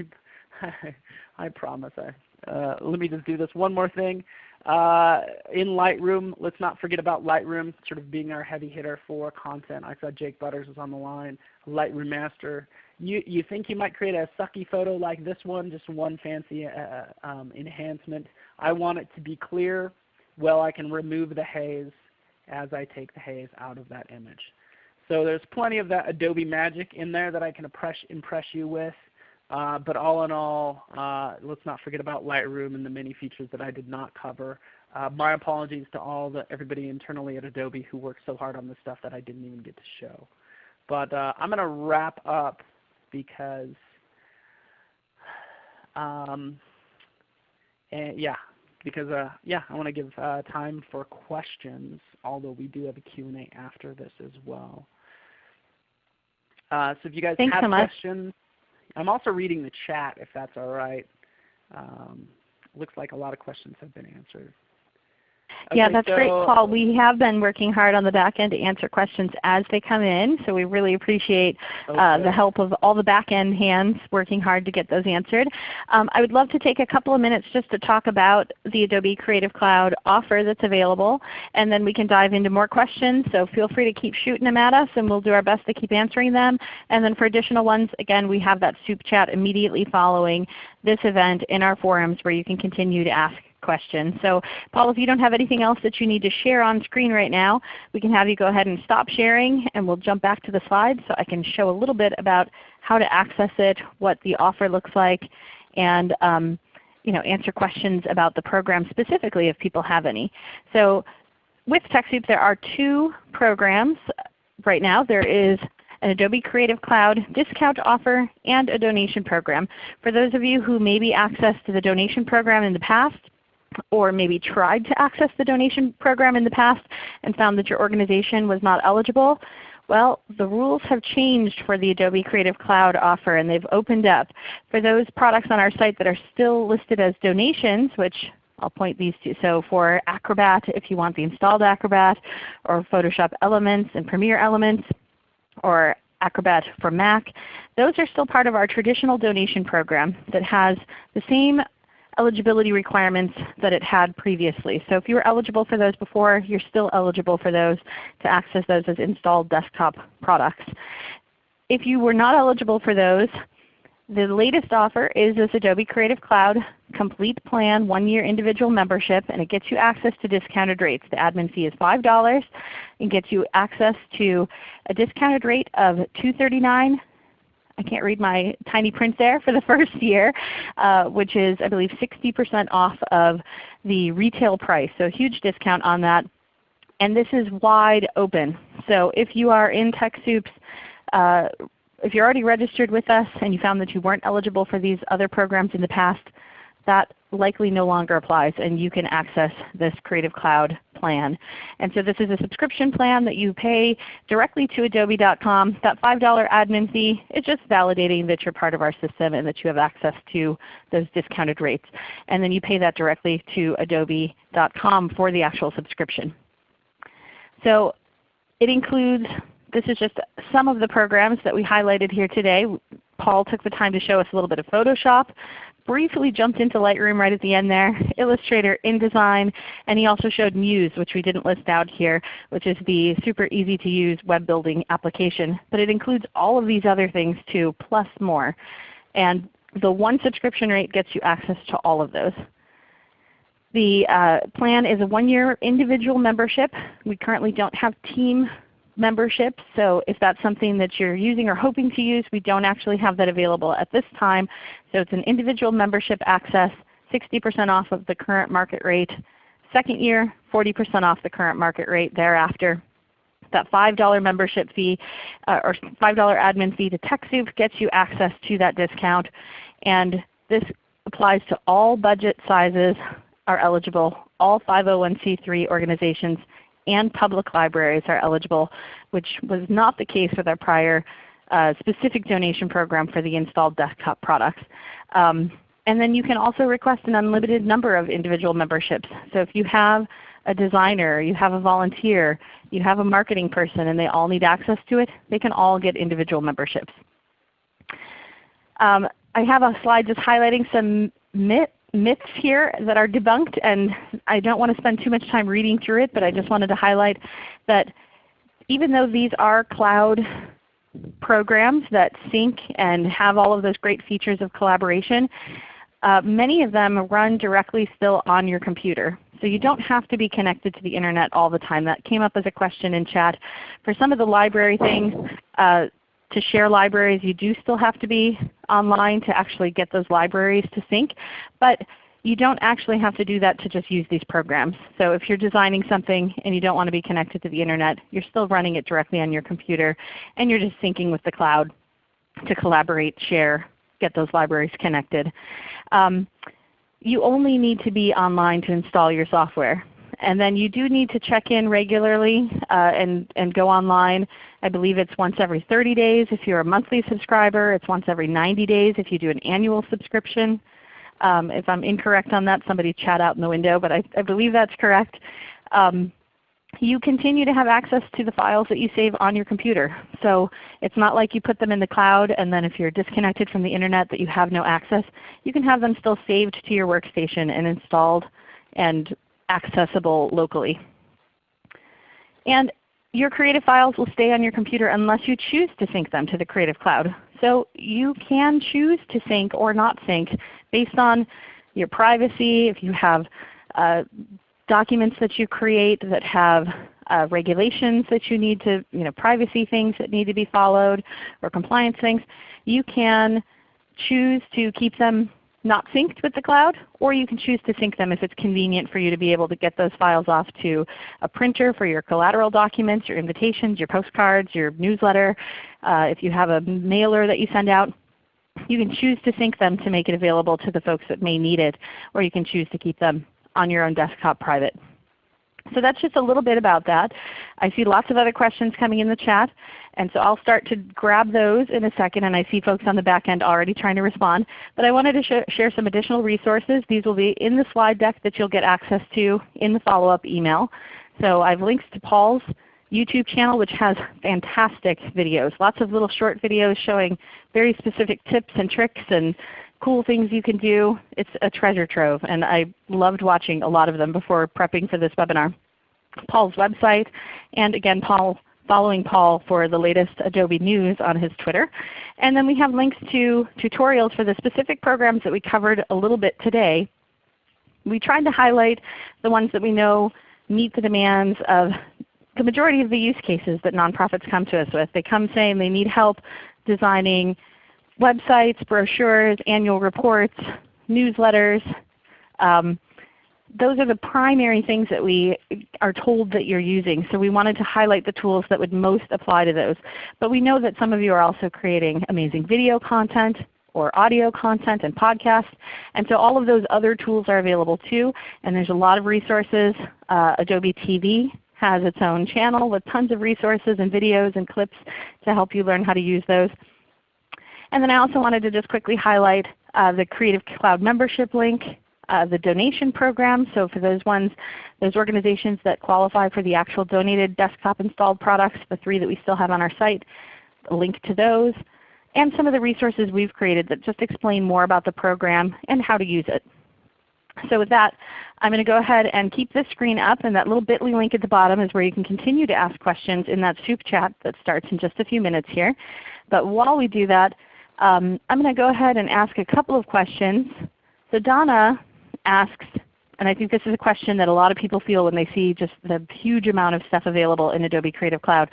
I, I promise. I, uh, let me just do this one more thing. Uh, in Lightroom, let's not forget about Lightroom sort of being our heavy hitter for content. I saw Jake Butters was on the line, Lightroom Master. You, you think you might create a sucky photo like this one, just one fancy uh, uh, um, enhancement. I want it to be clear. Well, I can remove the haze as I take the haze out of that image. So there's plenty of that Adobe magic in there that I can impress, impress you with. Uh, but all in all, uh, let's not forget about Lightroom and the many features that I did not cover. Uh, my apologies to all the everybody internally at Adobe who worked so hard on this stuff that I didn't even get to show. But uh, I'm going to wrap up because, um, and yeah, because uh, yeah, I want to give uh, time for questions. Although we do have a Q&A after this as well. so if you guys Thanks have so questions. I'm also reading the chat if that's all right. Um, looks like a lot of questions have been answered. Okay, yeah, that's so, great, Paul. We have been working hard on the back end to answer questions as they come in, so we really appreciate okay. uh, the help of all the back end hands working hard to get those answered. Um, I would love to take a couple of minutes just to talk about the Adobe Creative Cloud offer that's available, and then we can dive into more questions. So feel free to keep shooting them at us, and we'll do our best to keep answering them. And then for additional ones, again, we have that soup chat immediately following this event in our forums where you can continue to ask question. So Paul, if you don't have anything else that you need to share on screen right now, we can have you go ahead and stop sharing and we'll jump back to the slides so I can show a little bit about how to access it, what the offer looks like, and um, you know, answer questions about the program specifically if people have any. So with TechSoup there are two programs right now. There is an Adobe Creative Cloud discount offer, and a donation program. For those of you who maybe accessed the donation program in the past, or maybe tried to access the donation program in the past and found that your organization was not eligible, well, the rules have changed for the Adobe Creative Cloud offer and they've opened up. For those products on our site that are still listed as donations, which I'll point these to. So for Acrobat, if you want the installed Acrobat, or Photoshop Elements and Premiere Elements, or Acrobat for Mac, those are still part of our traditional donation program that has the same eligibility requirements that it had previously. So if you were eligible for those before, you're still eligible for those to access those as installed desktop products. If you were not eligible for those, the latest offer is this Adobe Creative Cloud Complete Plan one-year individual membership, and it gets you access to discounted rates. The admin fee is $5 and gets you access to a discounted rate of $239 I can't read my tiny print there for the first year, uh, which is I believe 60% off of the retail price. So a huge discount on that. And this is wide open. So if you are in TechSoup's uh, if you're already registered with us and you found that you weren't eligible for these other programs in the past, that likely no longer applies and you can access this Creative Cloud plan. And so this is a subscription plan that you pay directly to adobe.com. That $5 admin fee is just validating that you're part of our system and that you have access to those discounted rates. And then you pay that directly to adobe.com for the actual subscription. So it includes, this is just some of the programs that we highlighted here today. Paul took the time to show us a little bit of Photoshop, briefly jumped into Lightroom right at the end there, Illustrator, InDesign, and he also showed Muse, which we didn't list out here, which is the super easy to use web building application. But it includes all of these other things too, plus more. And the one subscription rate gets you access to all of those. The uh, plan is a one-year individual membership. We currently don't have team memberships, so if that's something that you're using or hoping to use, we don't actually have that available at this time. So it's an individual membership access, 60% off of the current market rate. Second year, 40% off the current market rate thereafter. That $5 membership fee uh, or $5 admin fee to TechSoup gets you access to that discount. And this applies to all budget sizes are eligible. All 501c3 organizations and public libraries are eligible, which was not the case with our prior uh, specific donation program for the installed desktop products. Um, and then you can also request an unlimited number of individual memberships. So if you have a designer, you have a volunteer, you have a marketing person, and they all need access to it, they can all get individual memberships. Um, I have a slide just highlighting some myth, myths here that are debunked, and I don't want to spend too much time reading through it, but I just wanted to highlight that even though these are cloud programs that sync and have all of those great features of collaboration, uh, many of them run directly still on your computer. So you don't have to be connected to the Internet all the time. That came up as a question in chat. For some of the library things, uh, to share libraries you do still have to be online to actually get those libraries to sync. But you don't actually have to do that to just use these programs. So if you're designing something and you don't want to be connected to the Internet, you're still running it directly on your computer and you're just syncing with the cloud to collaborate, share, get those libraries connected. Um, you only need to be online to install your software. And then you do need to check in regularly uh, and, and go online. I believe it's once every 30 days if you're a monthly subscriber. It's once every 90 days if you do an annual subscription. Um, if I'm incorrect on that, somebody chat out in the window, but I, I believe that's correct. Um, you continue to have access to the files that you save on your computer. So it's not like you put them in the cloud and then if you're disconnected from the Internet that you have no access. You can have them still saved to your workstation and installed and accessible locally. And your Creative files will stay on your computer unless you choose to sync them to the Creative Cloud. So you can choose to sync or not sync based on your privacy, if you have uh, documents that you create that have uh, regulations that you need to, you know, privacy things that need to be followed or compliance things, you can choose to keep them not synced with the cloud, or you can choose to sync them if it's convenient for you to be able to get those files off to a printer for your collateral documents, your invitations, your postcards, your newsletter. Uh, if you have a mailer that you send out, you can choose to sync them to make it available to the folks that may need it, or you can choose to keep them on your own desktop private. So that's just a little bit about that. I see lots of other questions coming in the chat. And so I'll start to grab those in a second, and I see folks on the back end already trying to respond. But I wanted to sh share some additional resources. These will be in the slide deck that you'll get access to in the follow-up email. So I've links to Paul's YouTube channel which has fantastic videos, lots of little short videos showing very specific tips and tricks and cool things you can do. It's a treasure trove and I loved watching a lot of them before prepping for this webinar. Paul's website, and again Paul following Paul for the latest Adobe news on his Twitter. And then we have links to tutorials for the specific programs that we covered a little bit today. We tried to highlight the ones that we know meet the demands of the majority of the use cases that nonprofits come to us with. They come saying they need help designing websites, brochures, annual reports, newsletters. Um, those are the primary things that we are told that you're using. So we wanted to highlight the tools that would most apply to those. But we know that some of you are also creating amazing video content or audio content and podcasts. And so all of those other tools are available too. And there's a lot of resources. Uh, Adobe TV has its own channel with tons of resources and videos and clips to help you learn how to use those. And then I also wanted to just quickly highlight uh, the Creative Cloud membership link, uh, the donation program. So for those ones, those organizations that qualify for the actual donated desktop installed products, the three that we still have on our site, a link to those, and some of the resources we've created that just explain more about the program and how to use it. So with that, I'm going to go ahead and keep this screen up, and that little bit.ly link at the bottom is where you can continue to ask questions in that soup chat that starts in just a few minutes here. But while we do that, um, I'm going to go ahead and ask a couple of questions. So Donna asks, And I think this is a question that a lot of people feel when they see just the huge amount of stuff available in Adobe Creative Cloud.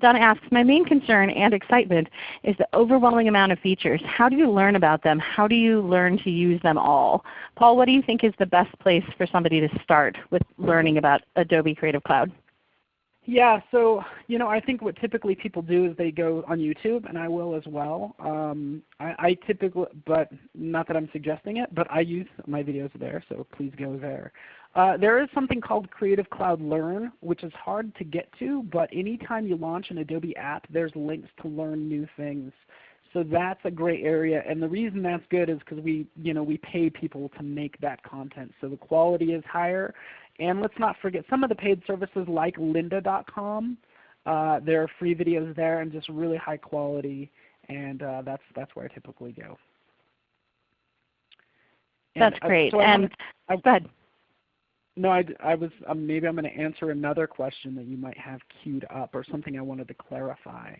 Donna asks, my main concern and excitement is the overwhelming amount of features. How do you learn about them? How do you learn to use them all? Paul, what do you think is the best place for somebody to start with learning about Adobe Creative Cloud? Yeah, so you know, I think what typically people do is they go on YouTube, and I will as well. Um, I, I, typically, but not that I'm suggesting it, but I use my videos there, so please go there. Uh, there is something called Creative Cloud Learn, which is hard to get to, but anytime you launch an Adobe app, there's links to learn new things. So that's a great area, and the reason that's good is because we, you know, we pay people to make that content, so the quality is higher, and let's not forget some of the paid services like lynda.com. Uh, there are free videos there and just really high quality, and uh, that's, that's where I typically go. And, that's great. Uh, so and I, go ahead. No, I, I was um, maybe I'm going to answer another question that you might have queued up or something I wanted to clarify.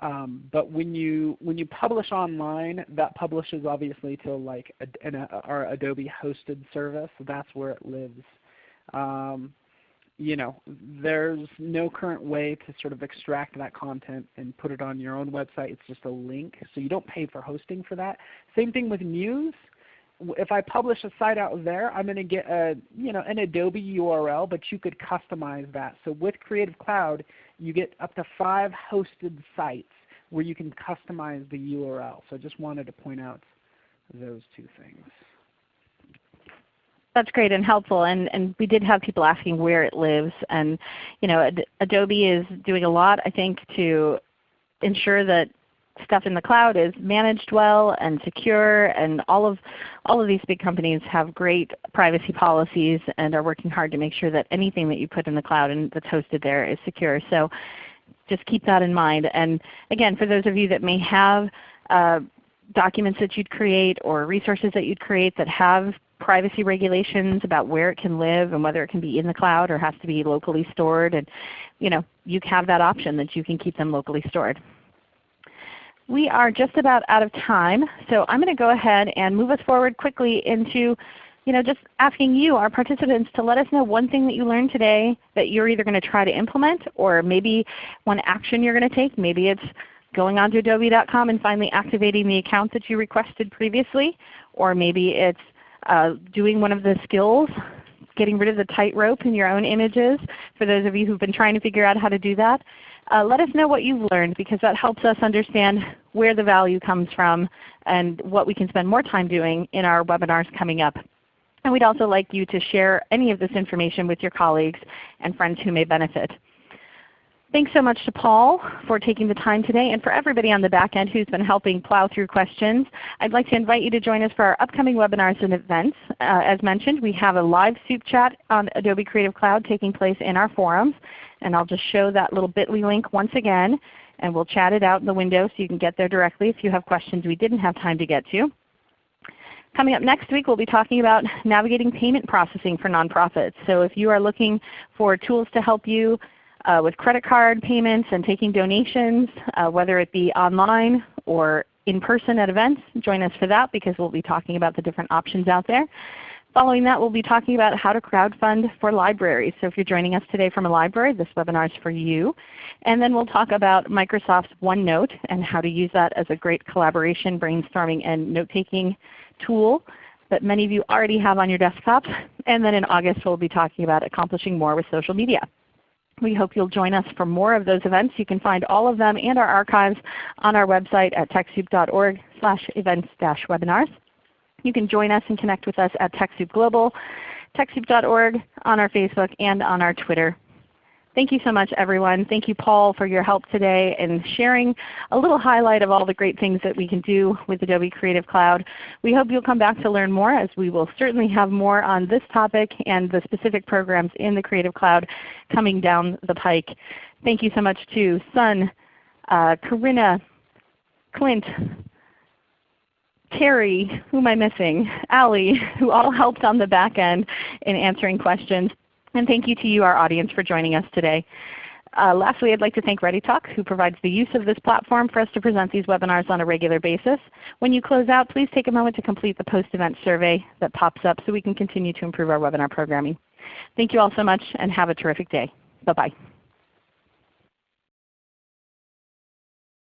Um, but when you when you publish online, that publishes obviously to like a, an, a, our Adobe hosted service. That's where it lives. Um, you know, there's no current way to sort of extract that content and put it on your own website. It's just a link, so you don't pay for hosting for that. Same thing with Muse. If I publish a site out there, I'm going to get a you know an Adobe URL, but you could customize that. So with Creative Cloud, you get up to five hosted sites where you can customize the URL. So I just wanted to point out those two things. That's great and helpful. And, and we did have people asking where it lives. And you know, Ad Adobe is doing a lot, I think, to ensure that stuff in the cloud is managed well and secure. And all of, all of these big companies have great privacy policies and are working hard to make sure that anything that you put in the cloud and that's hosted there is secure. So just keep that in mind. And again, for those of you that may have uh, documents that you'd create or resources that you'd create that have privacy regulations about where it can live and whether it can be in the cloud or has to be locally stored. And you know, you have that option that you can keep them locally stored. We are just about out of time, so I'm going to go ahead and move us forward quickly into you know, just asking you, our participants, to let us know one thing that you learned today that you're either going to try to implement or maybe one action you're going to take. Maybe it's going onto adobe.com and finally activating the account that you requested previously, or maybe it's uh, doing one of the skills, getting rid of the tightrope in your own images for those of you who have been trying to figure out how to do that. Uh, let us know what you've learned because that helps us understand where the value comes from and what we can spend more time doing in our webinars coming up. And we'd also like you to share any of this information with your colleagues and friends who may benefit. Thanks so much to Paul for taking the time today and for everybody on the back end who's been helping plow through questions. I'd like to invite you to join us for our upcoming webinars and events. Uh, as mentioned, we have a live soup chat on Adobe Creative Cloud taking place in our forums. And I'll just show that little bit.ly link once again, and we'll chat it out in the window so you can get there directly if you have questions we didn't have time to get to. Coming up next week, we'll be talking about navigating payment processing for nonprofits. So if you are looking for tools to help you uh, with credit card payments and taking donations, uh, whether it be online or in person at events, join us for that because we'll be talking about the different options out there. Following that, we'll be talking about how to crowdfund for libraries. So if you're joining us today from a library, this webinar is for you. And then we'll talk about Microsoft's OneNote and how to use that as a great collaboration, brainstorming, and note-taking tool that many of you already have on your desktops. And then in August we'll be talking about accomplishing more with social media. We hope you'll join us for more of those events. You can find all of them and our archives on our website at TechSoup.org events-webinars. You can join us and connect with us at TechSoup Global, TechSoup.org, on our Facebook, and on our Twitter Thank you so much everyone. Thank you Paul for your help today and sharing a little highlight of all the great things that we can do with Adobe Creative Cloud. We hope you'll come back to learn more as we will certainly have more on this topic and the specific programs in the Creative Cloud coming down the pike. Thank you so much to Sun, uh, Corinna, Clint, Terry, who am I missing? Allie, who all helped on the back end in answering questions. And thank you to you, our audience, for joining us today. Uh, lastly, I'd like to thank ReadyTalk who provides the use of this platform for us to present these webinars on a regular basis. When you close out, please take a moment to complete the post-event survey that pops up so we can continue to improve our webinar programming. Thank you all so much and have a terrific day. Bye-bye.